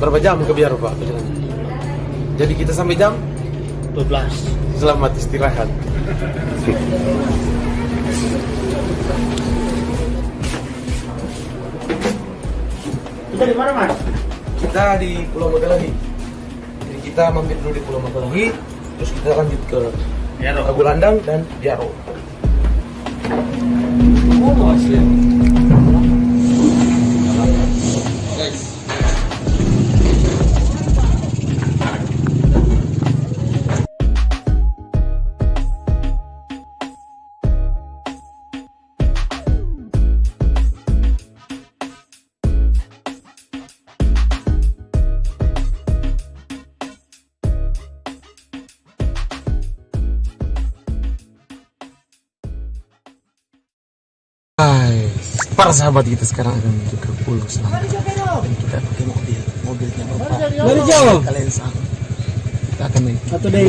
berapa jam ke Biaro Pak perjalanan? Jadi kita sampai jam 12 selamat istirahat. kita di mana mas Kita di Pulau Magalahi. Jadi kita mampir dulu di Pulau Magalahi, terus kita lanjut ke Biaro. Tagulandang dan Biaro. Oh, asli. Para sahabat kita sekarang akan menuju ke Pulau Selangor dan kita pakai mobil, mobilnya bapak. Mari jauh. Kalian sama. Kita akan naik Atau nih,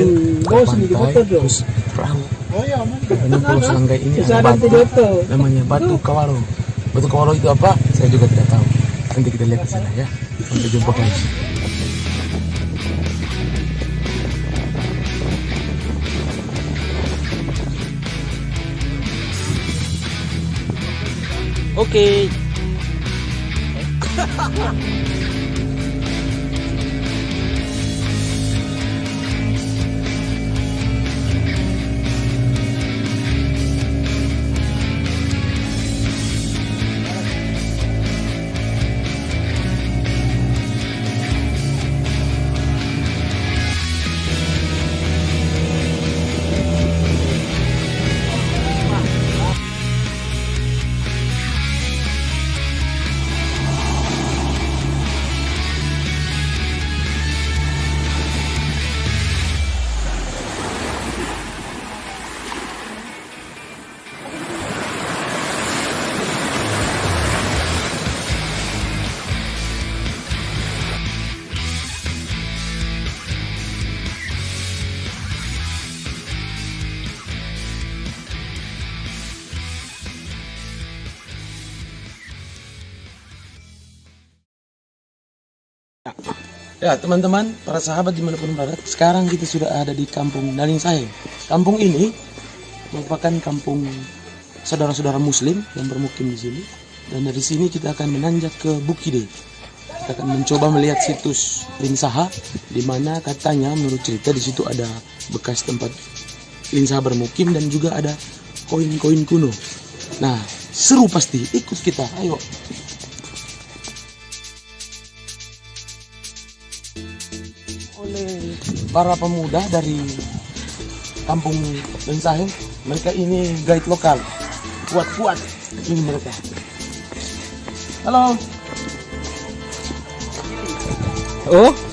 pantai, terus perahu. oh iya man Ini Pulau Selanggai ini ada batu, namanya Batu Kawaro. Batu Kawaro itu apa? Saya juga tidak tahu. Nanti kita lihat di sana ya. Sampai jumpa guys. Oke. Ya teman-teman, para sahabat di mana pun berada, sekarang kita sudah ada di kampung Daling Sahe. Kampung ini merupakan kampung saudara-saudara Muslim yang bermukim di sini. Dan dari sini kita akan menanjak ke Bukide. Kita akan mencoba melihat situs Linsaha, di mana katanya menurut cerita di situ ada bekas tempat Linsaha bermukim dan juga ada koin-koin kuno. Nah, seru pasti. Ikut kita, ayo. Para pemuda dari kampung Lensahe. Mereka ini guide lokal. Kuat-kuat ini mereka. Halo. Oh.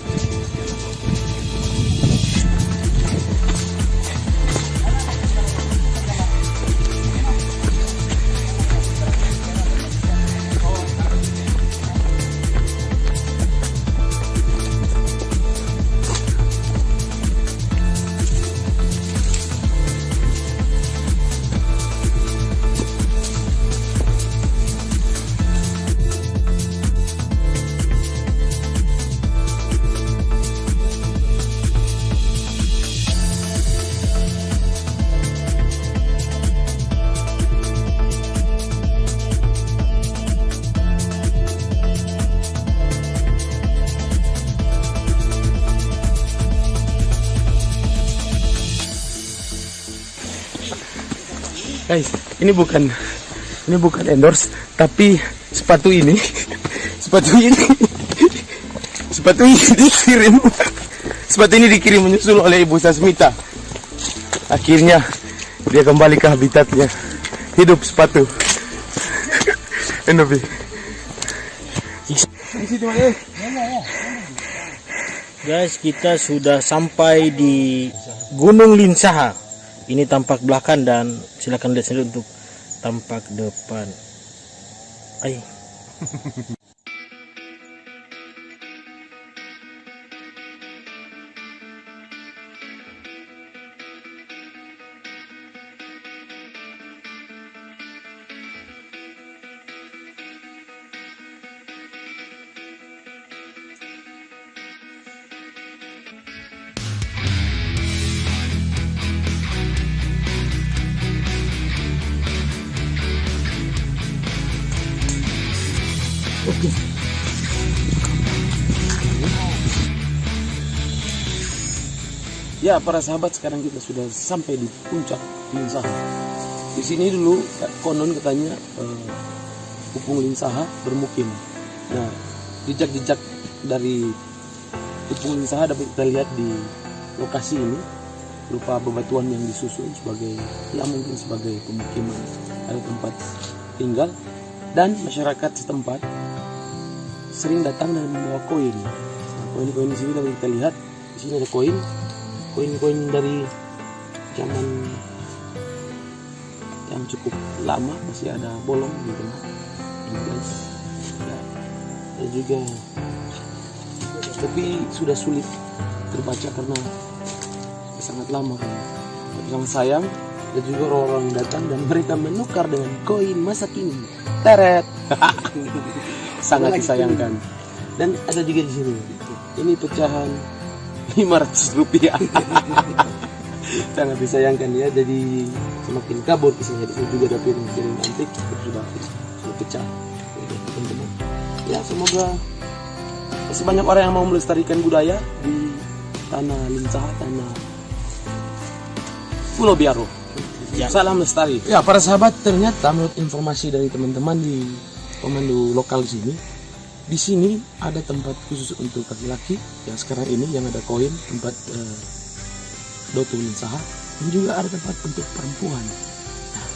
Guys, ini bukan ini bukan endorse, tapi sepatu ini sepatu ini sepatu ini dikirim sepatu ini dikirim menyusul oleh Ibu Sasmita. Akhirnya dia kembali ke habitatnya. Hidup sepatu. Enobi. Guys, kita sudah sampai di Gunung Linsaha. Ini tampak belakang dan silakan lihat sendiri untuk tampak depan. Ay. Ya, para sahabat sekarang kita sudah sampai di puncak Linsaha. Di sini dulu konon katanya eh, Pupung Linsaha bermukim. Nah, jejak-jejak dari Pupung Linsaha dapat kita lihat di lokasi ini berupa bebatuan yang disusun sebagai ya mungkin sebagai pemukiman ada tempat tinggal dan masyarakat setempat sering datang dan membawa koin. Nah, koin-koin di sini dapat kita lihat di sini ada koin koin-koin dari zaman yang cukup lama masih ada bolong gitu Ini guys ya. dan juga tapi sudah sulit terbaca karena sangat lama kan. Tapi sangat sayang dan juga orang-orang datang dan mereka menukar dengan koin masa kini. Teret. Sangat disayangkan. dan ada juga di sini. Ini pecahan 500 rupiah. Sangat disayangkan ya jadi semakin kabur isinya. Sini juga ada piring-piring antik itu sudah sudah pecah. Oke, teman-teman. Ya semoga masih banyak orang yang mau melestarikan budaya di tanah lincah tanah Pulau Biaro. Ya. salam lestari. Ya para sahabat ternyata menurut informasi dari teman-teman di komando lokal di sini di sini ada tempat khusus untuk laki-laki. Yang sekarang ini yang ada koin tempat eh, dotu linsaha dan juga ada tempat untuk perempuan. Nah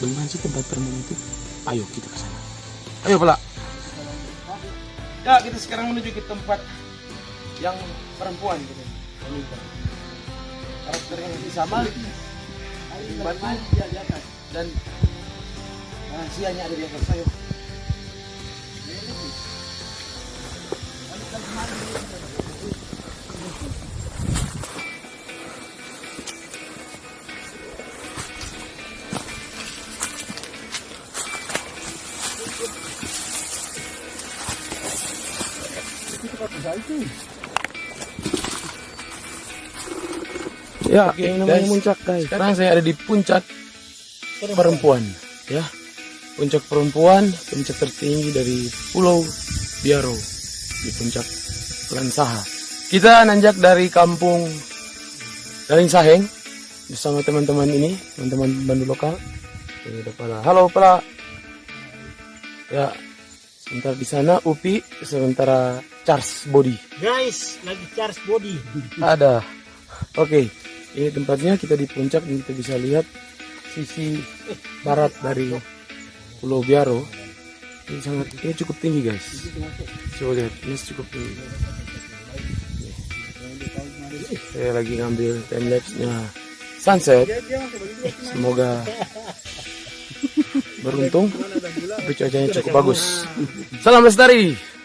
bagaimana sih tempat perempuan itu? Ayo kita ke sana. Ayo pelak ya kita sekarang menuju ke tempat yang perempuan gitu. Wanita karakternya masih sama dan rahasianya ada di atas. Ayo Ya, Oke, ini namanya guys. puncak guys. Sekarang saya ada di puncak perempuan, ya. Puncak perempuan, puncak tertinggi dari Pulau Biaro di puncak Lansaha. Kita nanjak dari kampung Daling Saheng bersama teman-teman ini, teman-teman bandu lokal. Halo Pala. Ya, sebentar di sana Upi, sementara Charles Body. Guys, lagi charge body. Ada. Oke, ini tempatnya kita di puncak dan kita bisa lihat sisi barat dari Pulau Biaro. Ini sangat ini cukup tinggi guys. Coba lihat, ini cukup tinggi. Saya lagi ngambil time lapse-nya sunset. Semoga beruntung, tapi cuacanya cukup bagus. Salam lestari.